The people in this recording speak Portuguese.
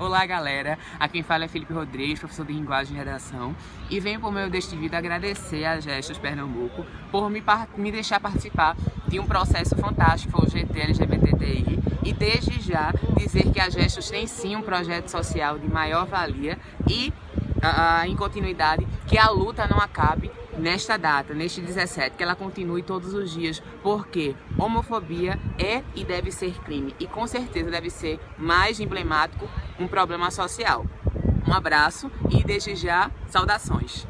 Olá galera, aqui quem fala é Felipe Rodrigues, professor de linguagem e redação e venho por meio deste vídeo agradecer a Gestos Pernambuco por me, me deixar participar de um processo fantástico, foi o GT LGBTI e desde já dizer que a Gestos tem sim um projeto social de maior valia e uh, em continuidade que a luta não acabe nesta data, neste 17, que ela continue todos os dias, porque homofobia é e deve ser crime e com certeza deve ser mais emblemático um problema social. Um abraço e desde já, saudações!